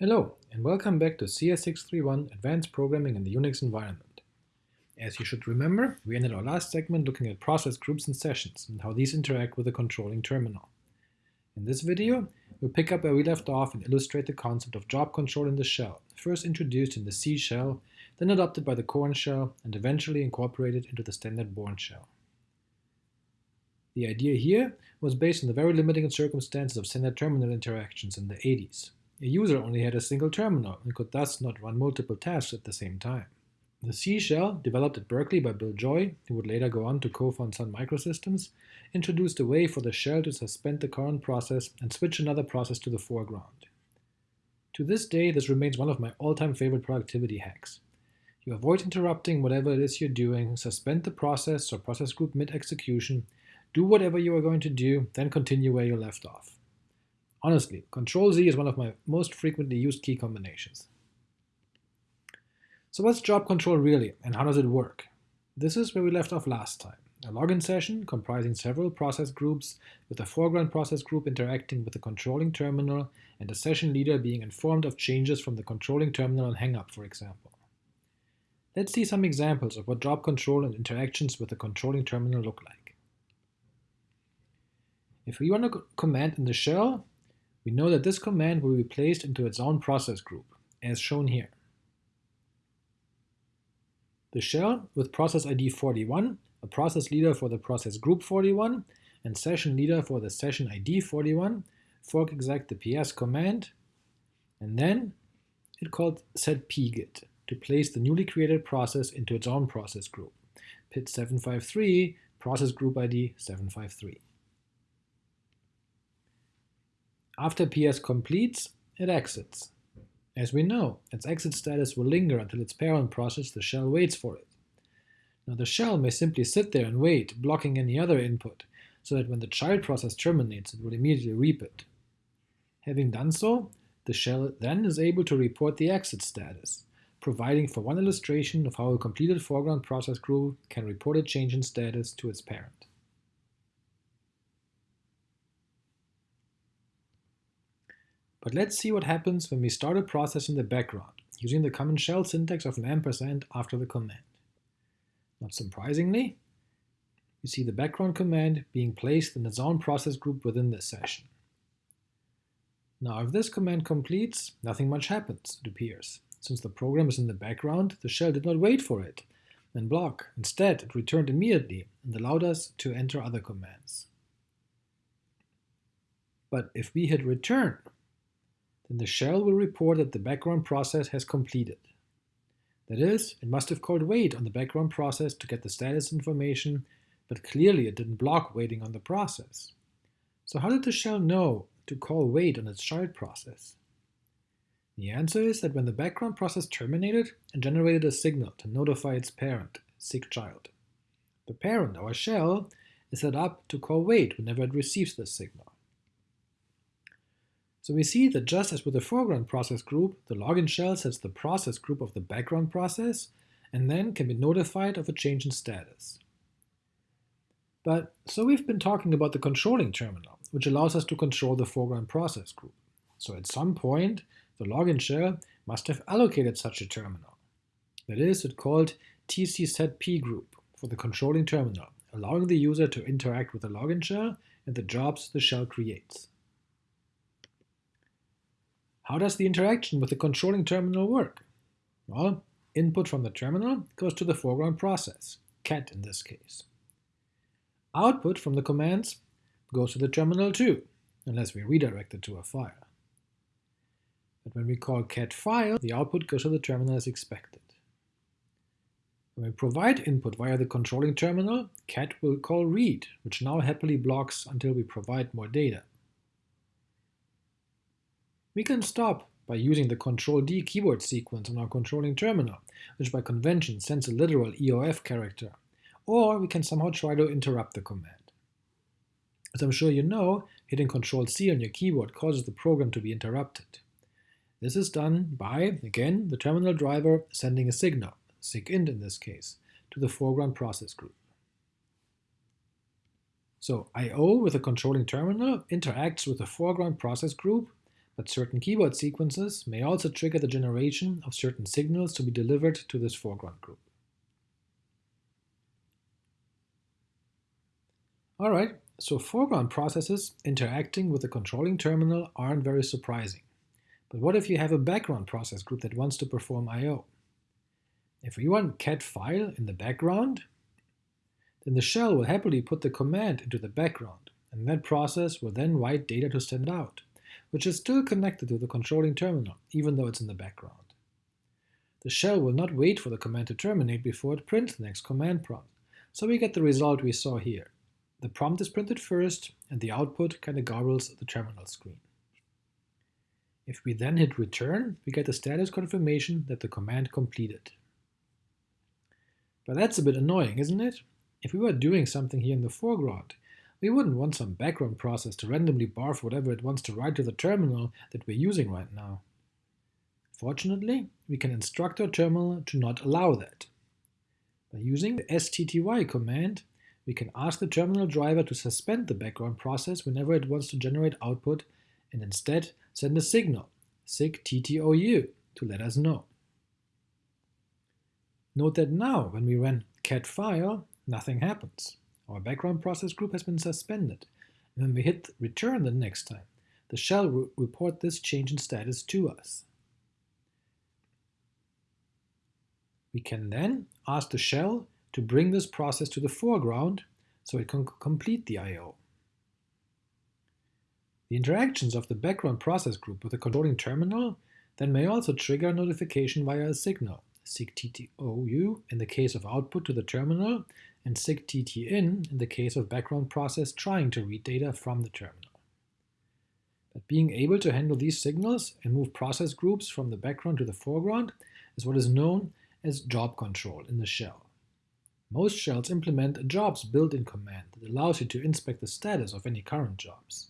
Hello, and welcome back to CS631 Advanced Programming in the Unix Environment. As you should remember, we ended our last segment looking at process groups and sessions and how these interact with the controlling terminal. In this video, we'll pick up where we left off and illustrate the concept of job control in the shell, first introduced in the C shell, then adopted by the Korn shell, and eventually incorporated into the standard Bourne shell. The idea here was based on the very limiting circumstances of standard terminal interactions in the 80s, a user only had a single terminal and could thus not run multiple tasks at the same time. The C shell, developed at Berkeley by Bill Joy, who would later go on to co-found Sun Microsystems, introduced a way for the shell to suspend the current process and switch another process to the foreground. To this day, this remains one of my all-time favorite productivity hacks. You avoid interrupting whatever it is you're doing, suspend the process or process group mid-execution, do whatever you are going to do, then continue where you left off. Honestly, Control Z is one of my most frequently used key combinations. So what's job control really, and how does it work? This is where we left off last time. A login session comprising several process groups, with a foreground process group interacting with the controlling terminal, and the session leader being informed of changes from the controlling terminal on hangup, for example. Let's see some examples of what job control and interactions with the controlling terminal look like. If we run a command in the shell, we know that this command will be placed into its own process group, as shown here. The shell with process ID 41, a process leader for the process group 41, and session leader for the session ID 41, fork exec the ps command, and then it called setpgid to place the newly created process into its own process group, PID 753, process group ID 753. After PS completes, it exits. As we know, its exit status will linger until its parent process, the shell, waits for it. Now the shell may simply sit there and wait, blocking any other input, so that when the child process terminates, it will immediately reap it. Having done so, the shell then is able to report the exit status, providing for one illustration of how a completed foreground process group can report a change in status to its parent. But let's see what happens when we start a process in the background, using the common shell syntax of an ampersand after the command. Not surprisingly, we see the background command being placed in its own process group within this session. Now if this command completes, nothing much happens, it appears. Since the program is in the background, the shell did not wait for it and block. Instead, it returned immediately and allowed us to enter other commands. But if we hit return, then the shell will report that the background process has completed. That is, it must have called wait on the background process to get the status information, but clearly it didn't block waiting on the process. So how did the shell know to call wait on its child process? The answer is that when the background process terminated, it generated a signal to notify its parent, SIGCHLD. The parent, our shell, is set up to call wait whenever it receives this signal. So we see that just as with the foreground process group, the login shell sets the process group of the background process and then can be notified of a change in status. But so we've been talking about the controlling terminal, which allows us to control the foreground process group. So at some point, the login shell must have allocated such a terminal. That is, it called tc group for the controlling terminal, allowing the user to interact with the login shell and the jobs the shell creates. How does the interaction with the controlling terminal work? Well, input from the terminal goes to the foreground process, cat in this case. Output from the commands goes to the terminal too, unless we redirect it to a file. But when we call cat file, the output goes to the terminal as expected. When we provide input via the controlling terminal, cat will call read, which now happily blocks until we provide more data. We can stop by using the Ctrl-D keyboard sequence on our controlling terminal, which by convention sends a literal EOF character, or we can somehow try to interrupt the command. As I'm sure you know, hitting Ctrl-C on your keyboard causes the program to be interrupted. This is done by, again, the terminal driver sending a signal, sigint in this case, to the foreground process group. So I/O with a controlling terminal interacts with the foreground process group but certain keyboard sequences may also trigger the generation of certain signals to be delivered to this foreground group. Alright, so foreground processes interacting with the controlling terminal aren't very surprising. But what if you have a background process group that wants to perform I.O.? If we run cat file in the background, then the shell will happily put the command into the background, and that process will then write data to send out, which is still connected to the controlling terminal, even though it's in the background. The shell will not wait for the command to terminate before it prints the next command prompt, so we get the result we saw here. The prompt is printed first, and the output kinda garbles the terminal screen. If we then hit return, we get a status confirmation that the command completed. But that's a bit annoying, isn't it? If we were doing something here in the foreground, we wouldn't want some background process to randomly barf whatever it wants to write to the terminal that we're using right now. Fortunately, we can instruct our terminal to not allow that. By using the stty command, we can ask the terminal driver to suspend the background process whenever it wants to generate output and instead send a signal, sigttou, to let us know. Note that now, when we run cat file, nothing happens. Our background process group has been suspended. And when we hit return the next time, the shell will report this change in status to us. We can then ask the shell to bring this process to the foreground so it can complete the I.O. The interactions of the background process group with the controlling terminal then may also trigger notification via a signal, sigttou in the case of output to the terminal, and sigttIn in the case of background process trying to read data from the terminal. But being able to handle these signals and move process groups from the background to the foreground is what is known as job control in the shell. Most shells implement a jobs built-in command that allows you to inspect the status of any current jobs.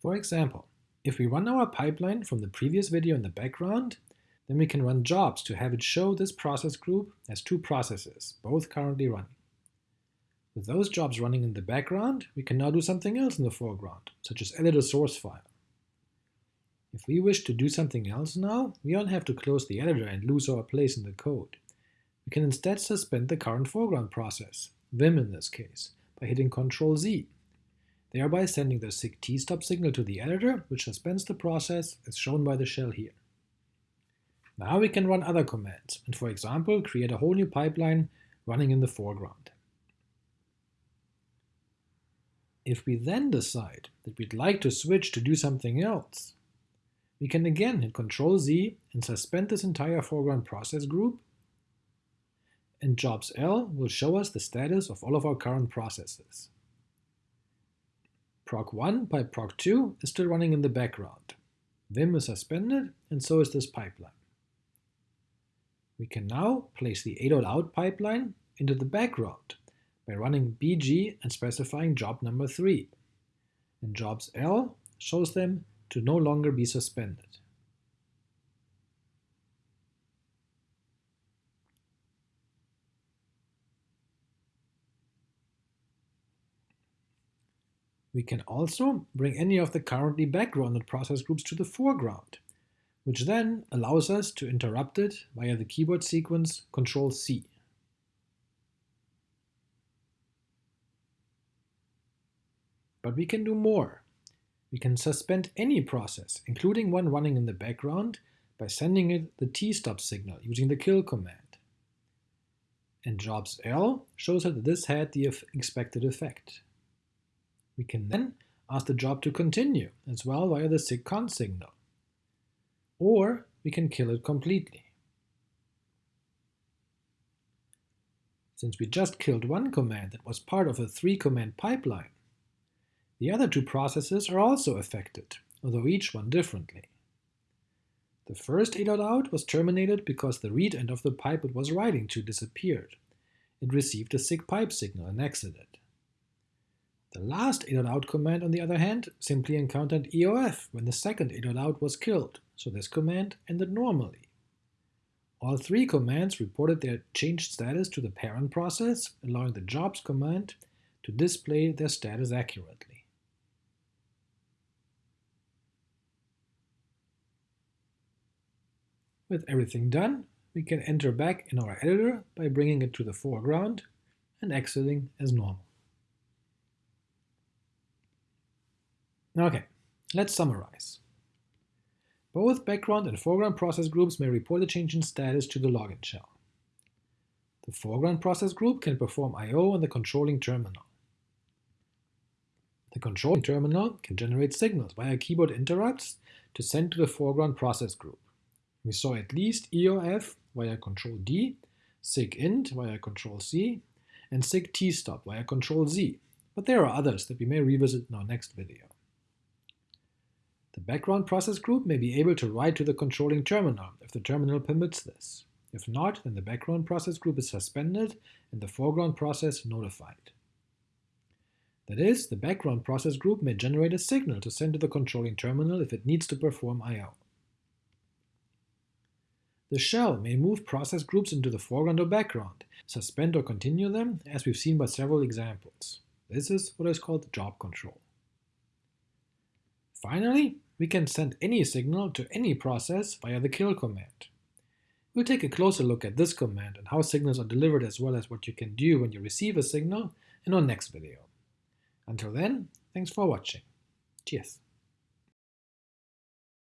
For example, if we run our pipeline from the previous video in the background, then we can run jobs to have it show this process group as two processes, both currently running. With those jobs running in the background, we can now do something else in the foreground, such as edit a source file. If we wish to do something else now, we don't have to close the editor and lose our place in the code. We can instead suspend the current foreground process, Vim in this case, by hitting Ctrl Z thereby sending the sigtstop signal to the editor, which suspends the process, as shown by the shell here. Now we can run other commands, and for example create a whole new pipeline running in the foreground. If we then decide that we'd like to switch to do something else, we can again hit Ctrl Z and suspend this entire foreground process group, and jobs L will show us the status of all of our current processes proc1 by proc2 is still running in the background. Vim is suspended, and so is this pipeline. We can now place the a.out pipeline into the background by running bg and specifying job number 3, and jobs L shows them to no longer be suspended. We can also bring any of the currently backgrounded process groups to the foreground, which then allows us to interrupt it via the keyboard sequence Ctrl-C. But we can do more. We can suspend any process, including one running in the background, by sending it the t-stop signal using the kill command. And jobs L shows that this had the expected effect. We can then ask the job to continue as well via the sigcont signal. Or we can kill it completely. Since we just killed one command that was part of a three-command pipeline, the other two processes are also affected, although each one differently. The first a.out was terminated because the read end of the pipe it was writing to disappeared. It received a sigpipe signal and exited. The last a.out command, on the other hand, simply encountered EOF when the second a.out was killed, so this command ended normally. All three commands reported their changed status to the parent process, allowing the jobs command to display their status accurately. With everything done, we can enter back in our editor by bringing it to the foreground and exiting as normal. Okay, let's summarize. Both background and foreground process groups may report a change in status to the login shell. The foreground process group can perform I.O. on the controlling terminal. The controlling terminal can generate signals via keyboard interrupts to send to the foreground process group. We saw at least EOF via Control D, SIGINT via Control C, and SIGTSTOP via Control Z, but there are others that we may revisit in our next video. The background process group may be able to write to the controlling terminal if the terminal permits this. If not, then the background process group is suspended and the foreground process notified. That is, the background process group may generate a signal to send to the controlling terminal if it needs to perform I.O. The shell may move process groups into the foreground or background, suspend or continue them, as we've seen by several examples. This is what is called job control. Finally, we can send any signal to any process via the kill command. We'll take a closer look at this command and how signals are delivered as well as what you can do when you receive a signal in our next video. Until then, thanks for watching. Cheers.